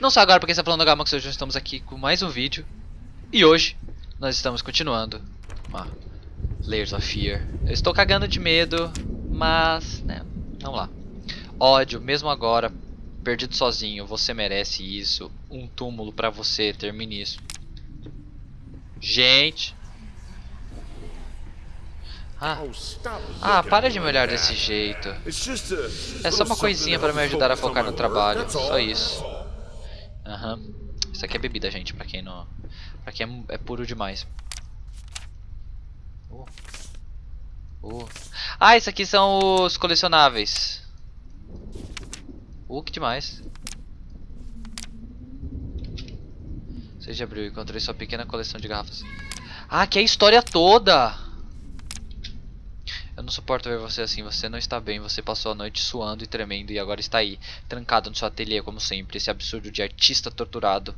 Não só agora porque está falando Gamax, hoje nós estamos aqui com mais um vídeo. E hoje nós estamos continuando uma Layers of Fear. Eu estou cagando de medo, mas, né, vamos lá. Ódio, mesmo agora, perdido sozinho, você merece isso. Um túmulo pra você, termine isso. Gente. Ah, ah, para de me olhar desse jeito. É só uma coisinha para me ajudar a focar no trabalho, só isso. Aham. Uhum. Isso aqui é bebida, gente, pra quem não... Pra quem é, é puro demais. Uh. Uh. Ah, isso aqui são os colecionáveis. Uh, que demais. Seja abriu, encontrei sua pequena coleção de garrafas. Ah, que é a história toda! Eu não suporto ver você assim, você não está bem, você passou a noite suando e tremendo e agora está aí, trancado no seu ateliê como sempre, esse absurdo de artista torturado.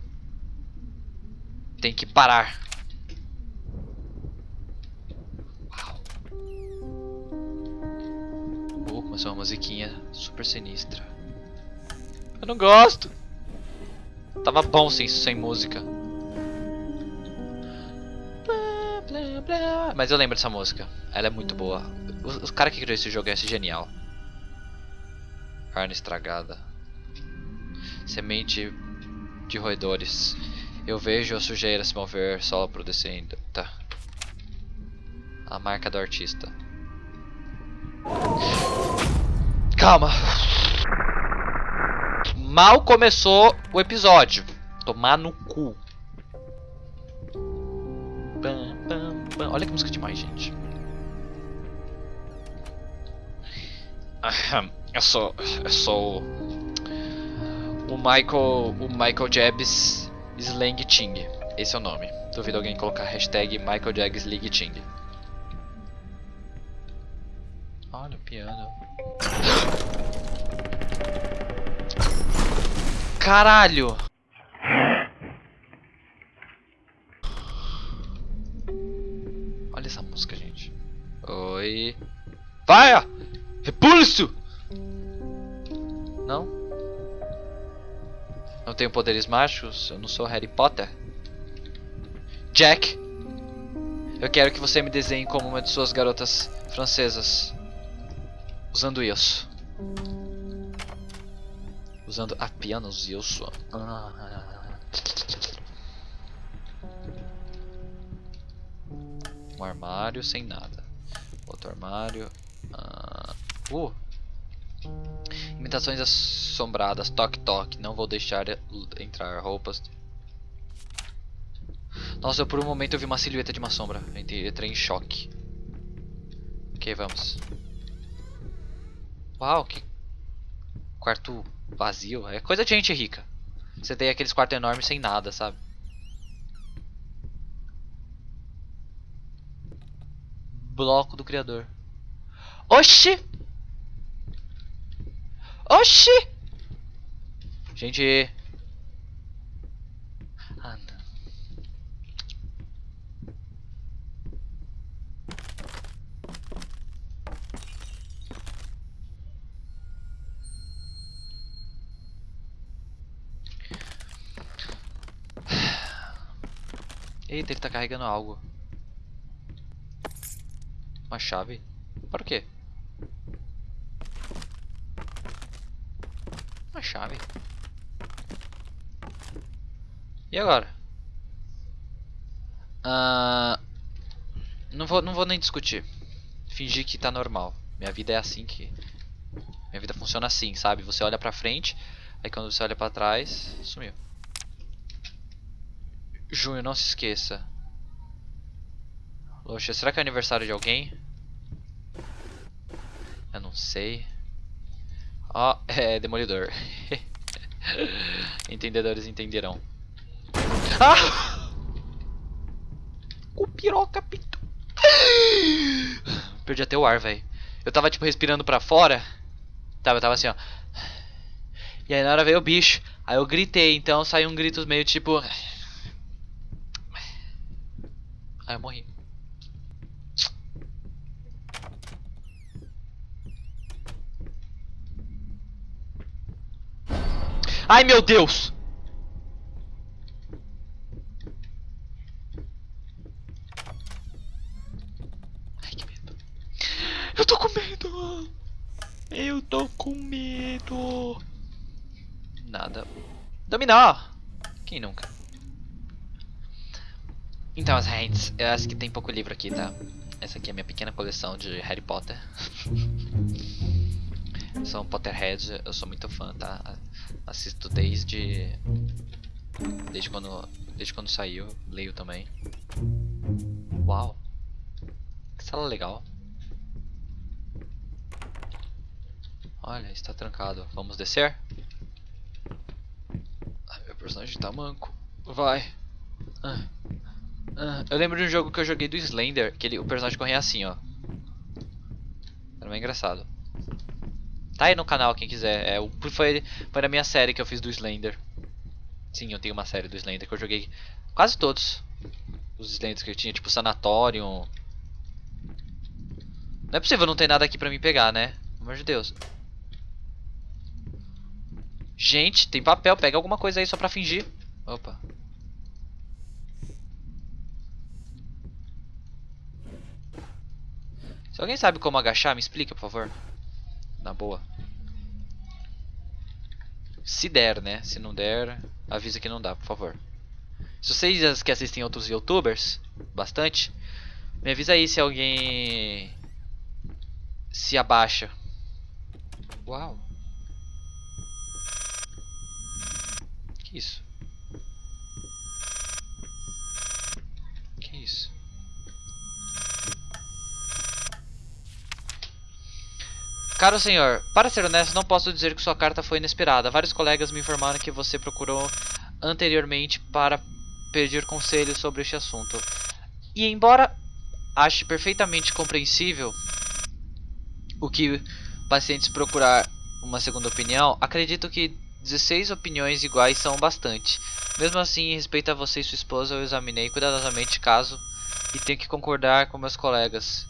Tem que parar. Uau. Uh, começou uma musiquinha super sinistra. Eu não gosto. Tava bom sem, sem música. Mas eu lembro dessa música. Ela é muito boa. O, o cara que criou esse jogo é genial. Carne estragada. Semente de roedores. Eu vejo a sujeira se mover, solo produzindo. Tá. A marca do artista. Calma. Mal começou o episódio. Tomar no Olha que música demais, gente. Eu sou. Eu sou. O Michael. O Michael Jabs Slang Ting. Esse é o nome. Duvido alguém colocar hashtag Michael Jabs Slang Ting. Olha o piano. Caralho! Vai! Repulso! Não? Não tenho poderes mágicos? Eu não sou Harry Potter? Jack! Eu quero que você me desenhe como uma de suas garotas francesas. Usando isso. Usando apenas isso. Ah. Um armário sem nada. Outro armário. Uh. Imitações assombradas. Toque, toque. Não vou deixar entrar roupas. Nossa, eu, por um momento eu vi uma silhueta de uma sombra. Entrei em choque. Ok, vamos. Uau, que quarto vazio. É coisa de gente rica. Você tem aqueles quartos enormes sem nada, sabe? Bloco do criador. Oxi! Oxi! Gente. Ah, não. Eita, ele tá carregando algo. Uma chave? Para o quê? Uma chave. E agora? Uh, não, vou, não vou nem discutir. Fingir que tá normal. Minha vida é assim que... Minha vida funciona assim, sabe? Você olha pra frente, aí quando você olha pra trás, sumiu. Junho, não se esqueça. Poxa, será que é aniversário de alguém? Eu não sei. Ó, oh, é Demolidor. Entendedores entenderão. Ah! O piroca. Perdi até o ar, velho. Eu tava tipo respirando pra fora. Tava, eu tava assim, ó. E aí na hora veio o bicho. Aí eu gritei, então saiu um grito meio tipo. Aí eu morri. Ai, meu Deus! Ai, que medo. Eu tô com medo! Eu tô com medo! Nada. Dominar! Quem nunca? Então, as hands. Eu acho que tem pouco livro aqui, tá? Essa aqui é a minha pequena coleção de Harry Potter. sou um Potterhead, eu sou muito fã, tá? Assisto desde... Desde quando, desde quando saiu, leio também. Uau! Que sala legal. Olha, está trancado. Vamos descer? Ai, meu personagem tá manco. Vai. Ah. Ah. Eu lembro de um jogo que eu joguei do Slender, que ele, o personagem corria assim, ó. Era bem engraçado. Tá aí no canal quem quiser. É, foi, foi na minha série que eu fiz do Slender. Sim, eu tenho uma série do Slender que eu joguei quase todos. Os Slenders que eu tinha, tipo Sanatorium. Não é possível não ter nada aqui pra me pegar, né? Pelo amor de Deus. Gente, tem papel. Pega alguma coisa aí só pra fingir. Opa. Se alguém sabe como agachar, me explica, por favor. Na boa. Se der, né? Se não der, avisa que não dá, por favor. Se vocês que assistem outros youtubers, bastante, me avisa aí se alguém se abaixa. Uau. Que isso? Caro senhor, para ser honesto, não posso dizer que sua carta foi inesperada. Vários colegas me informaram que você procurou anteriormente para pedir conselhos sobre este assunto. E embora ache perfeitamente compreensível o que pacientes procurar uma segunda opinião, acredito que 16 opiniões iguais são bastante. Mesmo assim, em respeito a você e sua esposa, eu examinei cuidadosamente caso e tenho que concordar com meus colegas.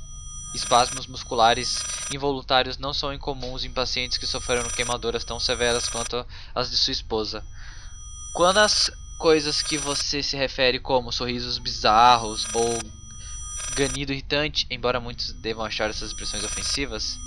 Espasmos musculares involuntários não são incomuns em pacientes que sofreram queimaduras tão severas quanto as de sua esposa. Quando as coisas que você se refere como sorrisos bizarros ou ganido irritante, embora muitos devam achar essas expressões ofensivas,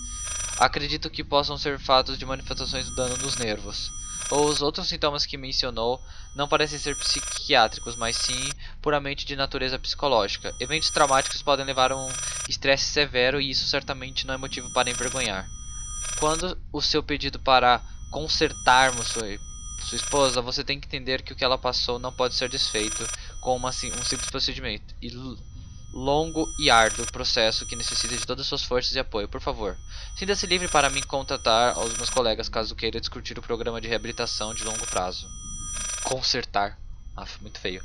acredito que possam ser fatos de manifestações do dano nos nervos os outros sintomas que mencionou não parecem ser psiquiátricos, mas sim puramente de natureza psicológica. Eventos traumáticos podem levar a um estresse severo e isso certamente não é motivo para envergonhar. Quando o seu pedido para consertarmos sua, sua esposa, você tem que entender que o que ela passou não pode ser desfeito com uma, um simples procedimento. E longo e árduo processo que necessita de todas as suas forças e apoio. Por favor, sinta-se livre para me contatar aos meus colegas caso queira discutir o programa de reabilitação de longo prazo. Consertar. Ah, muito feio.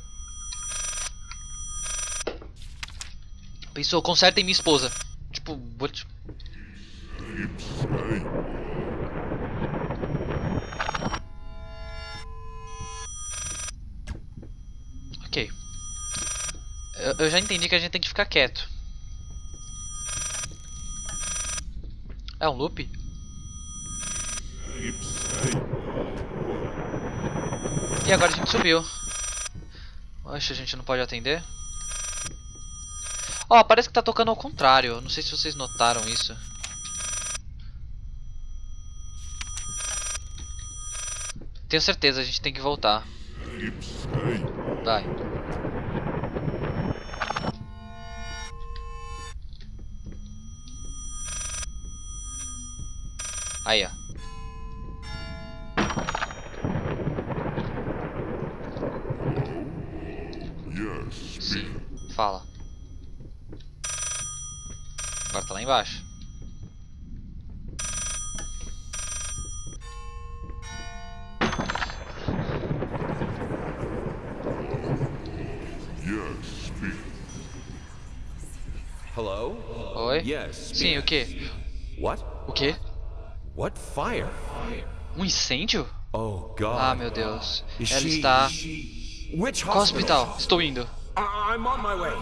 Pensou, consertem minha esposa. Tipo, vou te... Eu, eu já entendi que a gente tem que ficar quieto. É um loop? E agora a gente subiu. Oxe, a gente não pode atender. Ó, oh, parece que tá tocando ao contrário. Não sei se vocês notaram isso. Tenho certeza, a gente tem que voltar. Vai. Aí, ó. Sim, fala. Agora tá lá embaixo. Hello? Oi? Yes. Sim, o que? What? O que? What fire? Um incêndio? Oh God. Ah, meu Deus. Is Ela she- está... Which Qual hospital? Estou indo. I'm on my way.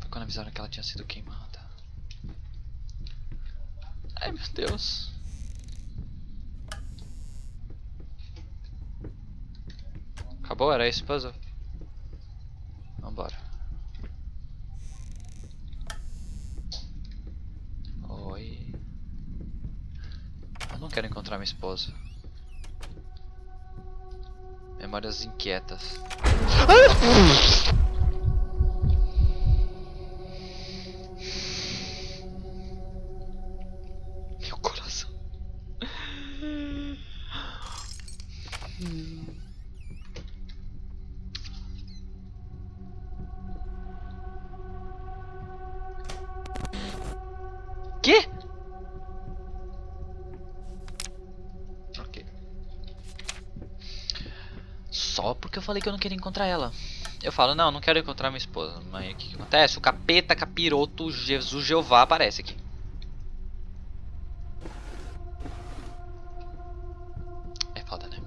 Foi quando avisaram que ela tinha sido queimada. Ai, meu Deus. Acabou? Era esse puzzle? Vambora. Quero encontrar minha esposa. Memórias inquietas. Meu falei que eu não queria encontrar ela. Eu falo, não, não quero encontrar minha esposa. Mas o que, que acontece? O capeta, capiroto, Jesus Jeová aparece aqui. É foda, né?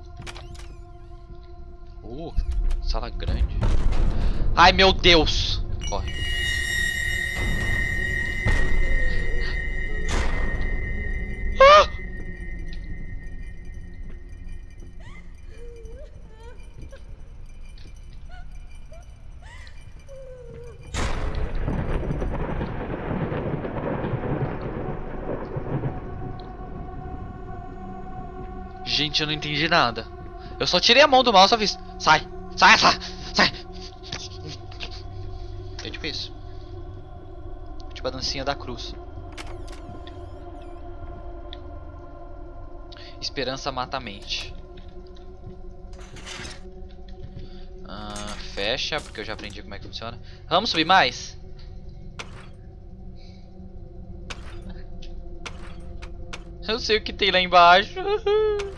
Uh, sala grande. Ai, meu Deus! Corre. Gente, eu não entendi nada. Eu só tirei a mão do mouse, só fiz. Sai! Sai, sai! Sai! É tipo isso. Tipo a dancinha da cruz. Esperança mata a mente. Ah, fecha, porque eu já aprendi como é que funciona. Vamos subir mais? Eu sei o que tem lá embaixo.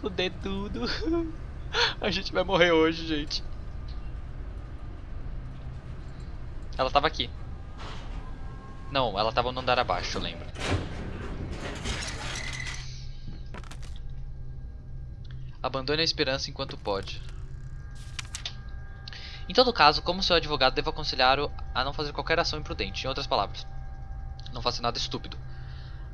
Vai foder tudo. A gente vai morrer hoje, gente. Ela tava aqui. Não, ela tava no andar abaixo, eu lembro. Abandone a esperança enquanto pode. Em todo caso, como seu advogado, devo aconselhar-o a não fazer qualquer ação imprudente. Em outras palavras, não faça nada estúpido.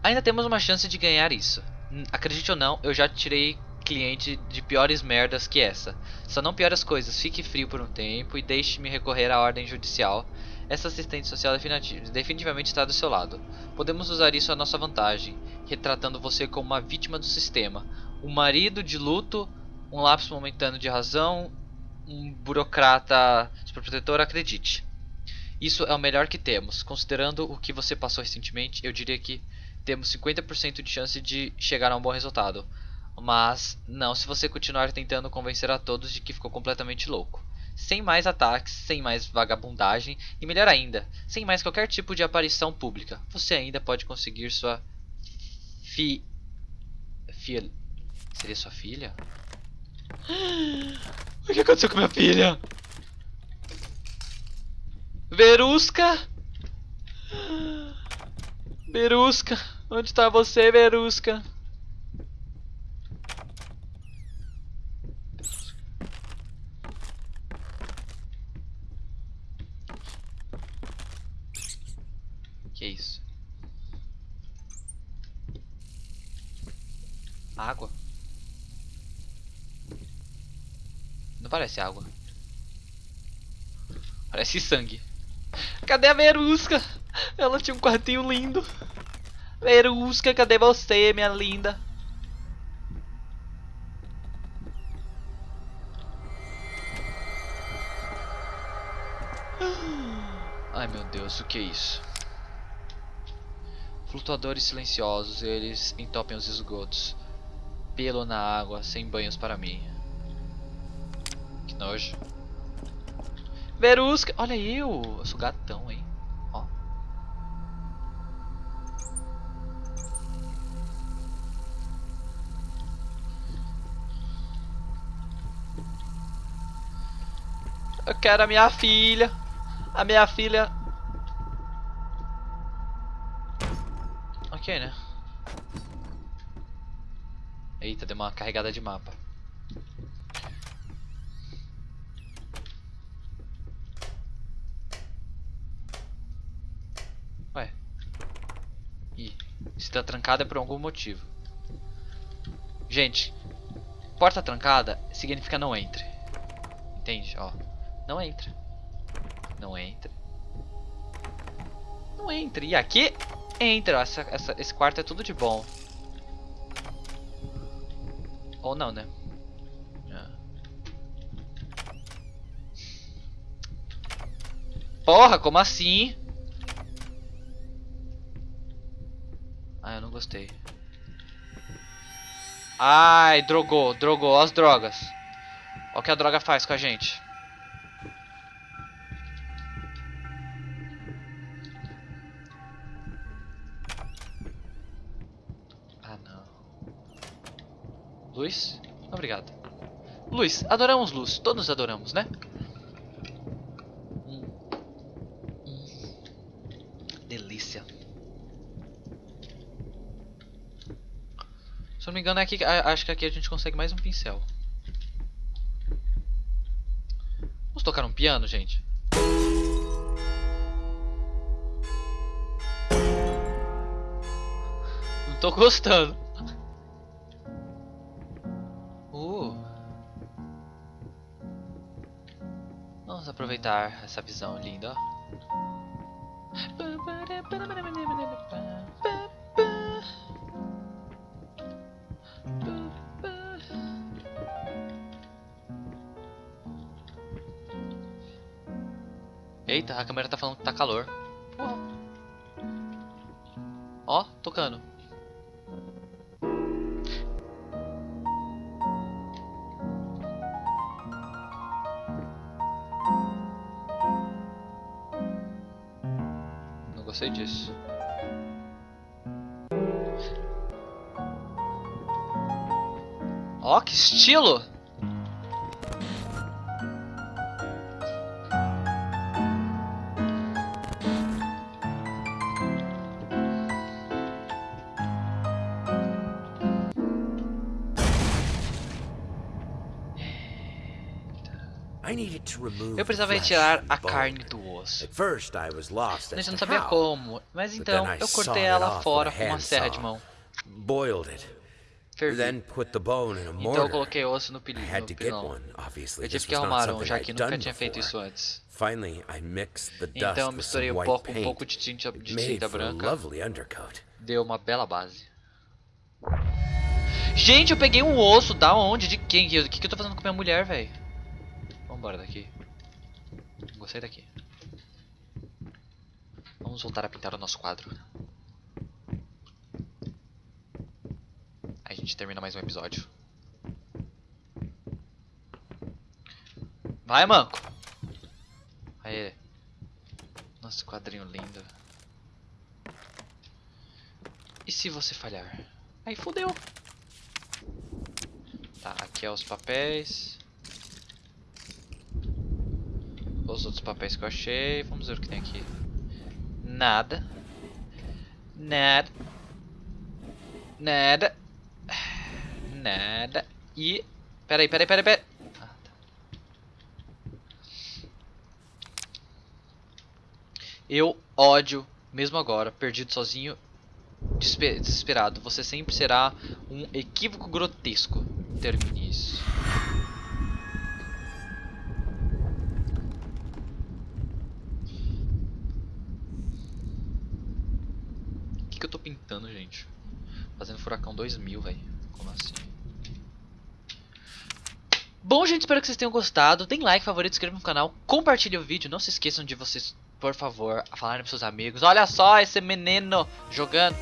Ainda temos uma chance de ganhar isso. Hum, Acredite ou não, eu já tirei cliente de piores merdas que essa. Só não piore as coisas, fique frio por um tempo e deixe-me recorrer à ordem judicial. Essa assistente social definitiv- definitivamente está do seu lado. Podemos usar isso à nossa vantagem, retratando você como uma vítima do sistema. Um marido de luto, um lapso momentâneo de razão, um burocrata superprotetor, acredite. Isso é o melhor que temos. Considerando o que você passou recentemente, eu diria que temos 50% de chance de chegar a um bom resultado. Mas não se você continuar tentando convencer a todos de que ficou completamente louco. Sem mais ataques, sem mais vagabundagem e melhor ainda, sem mais qualquer tipo de aparição pública, você ainda pode conseguir sua fi filha. Seria sua filha? O que aconteceu com minha filha? Verusca? Verusca, onde está você, Verusca? Que isso? Água? Não parece água. Parece sangue. Cadê a Verusca? Ela tinha um quartinho lindo. Verusca, cadê você, minha linda? Ai meu Deus, o que é isso? Flutuadores silenciosos, eles entopem os esgotos. Pelo na água, sem banhos para mim. Nojo. Verusca, olha eu, eu sou gatão, hein. Ó. Eu quero a minha filha. A minha filha. Ok, né? Eita, deu uma carregada de mapa. Se tá trancada é por algum motivo. Gente, porta trancada significa não entre. Entende? Ó, não entra. Não entra. Não entre. E aqui entra. Essa, essa, esse quarto é tudo de bom. Ou não, né? Ah. Porra, como assim? Eu não gostei. Ai, drogou, drogou as drogas. Olha o que a droga faz com a gente. Ah, não. Luz? Obrigado. Luz, adoramos luz. Todos adoramos, né? Hum. Hum. Delícia. Se eu não me engano, é aqui, acho que aqui a gente consegue mais um pincel. Vamos tocar um piano, gente? Não tô gostando. Uh. Vamos aproveitar essa visão linda, ó. Eita, a câmera tá falando que tá calor. Porra. Ó, tocando. Não gostei disso. Ó, que estilo! Eu precisava retirar a carne do osso. Eu não sabia como. Mas então I eu cortei ela fora com uma serra de mão. Boiled it. Fervi. Then put the bone in a Então eu mortar. coloquei osso no pilão. Eu tive que arrumar um, já que nunca tinha feito isso antes. Finally, I mixed the dust Então misturei um white pouco, um pouco de tinta, de tinta branca. Deu uma bela base. Gente, eu peguei um osso. Da onde? De quem? O que, que eu tô fazendo com minha mulher, velho? Vambora daqui. Gostei daqui. Vamos voltar a pintar o nosso quadro. Aí a gente termina mais um episódio. Vai, manco! Aê. Nosso quadrinho lindo. E se você falhar? Aí fodeu. Tá, aqui é os papéis. Os outros papéis que eu achei. Vamos ver o que tem aqui. Nada. Nada. Nada. Nada. E. Peraí, peraí, peraí, peraí. Ah, tá. Eu ódio, mesmo agora, perdido sozinho, desespe- desesperado. Você sempre será um equívoco grotesco. Termine isso. Que, eu tô pintando, gente? Fazendo furacão 2000, velho. Como assim? Bom, gente, espero que vocês tenham gostado. Deem like, favorito, inscreva no canal, compartilhe o vídeo. Não se esqueçam de vocês, por favor, falarem pros seus amigos. Olha só esse menino jogando.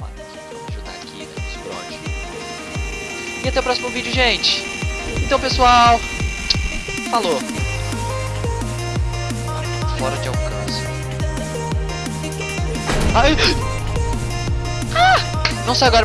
Vamos ajudar aqui, né? E até o próximo vídeo, gente. Então, pessoal. Falou. Fora de alcance. Ai. Ah! Não sai agora porque